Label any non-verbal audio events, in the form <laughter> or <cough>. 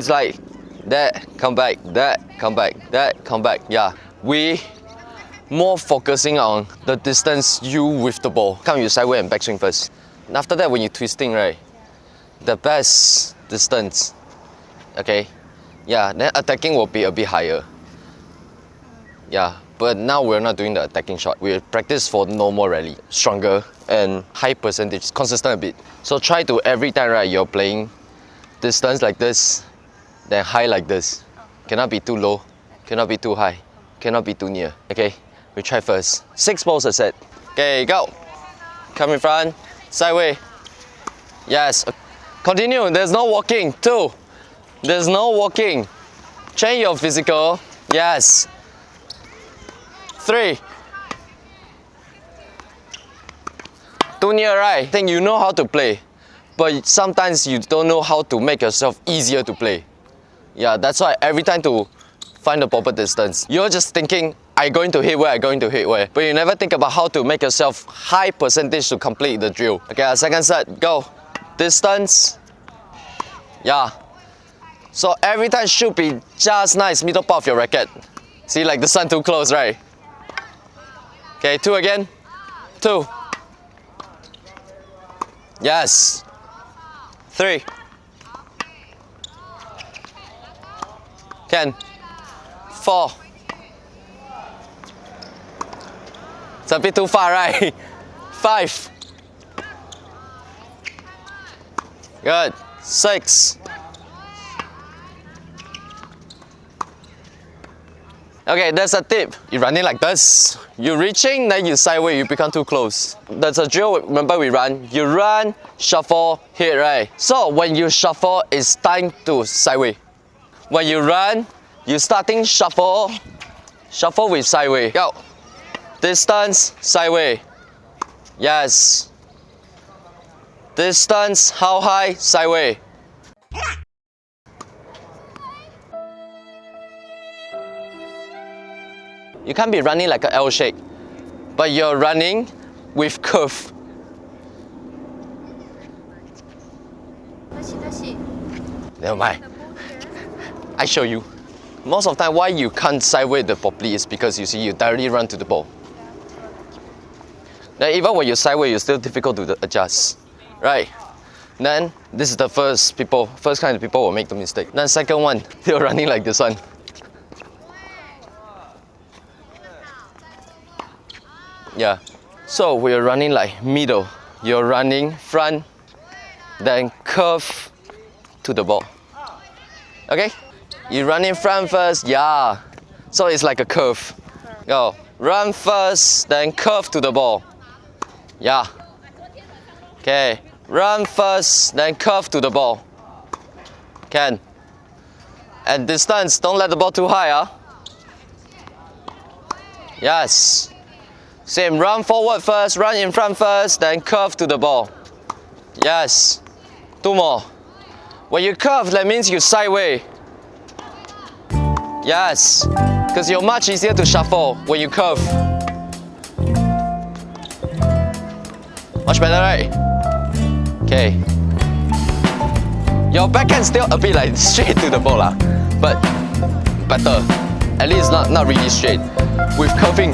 It's like that, come back, that, come back, that, come back. Yeah, we more focusing on the distance you with the ball. Come you sideway and backswing first. And after that, when you're twisting, right, the best distance, okay, yeah, then attacking will be a bit higher. Yeah, but now we're not doing the attacking shot. We practice for normal rally, stronger and high percentage, consistent a bit. So try to every time, right, you're playing distance like this, then high like this. Cannot be too low, cannot be too high, cannot be too near. Okay, we try first. Six balls a set. Okay, go. Come in front, sideway. Yes. Continue, there's no walking. Two. There's no walking. Change your physical. Yes. Three. Too near, right? I think you know how to play. But sometimes you don't know how to make yourself easier to play. Yeah, that's why every time to find the proper distance, you're just thinking, I'm going to hit where, I'm going to hit where. But you never think about how to make yourself high percentage to complete the drill. Okay, our second set, go. Distance. Yeah. So every time should be just nice middle part of your racket. See, like the sun too close, right? Okay, two again. Two. Yes. Three. Can. Four. It's a bit too far, right? <laughs> Five. Good. Six. Okay, there's a tip. You run it like this. You're reaching, then you sideways, you become too close. That's a drill, remember we run. You run, shuffle, hit, right? So when you shuffle, it's time to sideways. When you run, you starting shuffle, shuffle with sideways. Go. Distance, sideways. Yes. Distance, how high, sideways? You can't be running like an L shape, but you're running with curve. Never mind. I show you. Most of the time, why you can't sideways the properly is because you see you directly run to the ball. Then even when you sideways, it's still difficult to adjust, right? Then this is the first people, first kind of people will make the mistake. Then second one, <laughs> they're running like this one. Yeah. So we're running like middle. You're running front, then curve to the ball. Okay? You run in front first, yeah. So it's like a curve. Go. Run first, then curve to the ball. Yeah. Okay. Run first, then curve to the ball. Can. And distance, don't let the ball too high, huh? Yes. Same, run forward first, run in front first, then curve to the ball. Yes. Two more. When you curve, that means you sideways. Yes. Because you're much easier to shuffle when you curve. Much better, right? Okay. Your backhand still a bit like <laughs> straight to the ball, lah, but better. At least not, not really straight. With curving,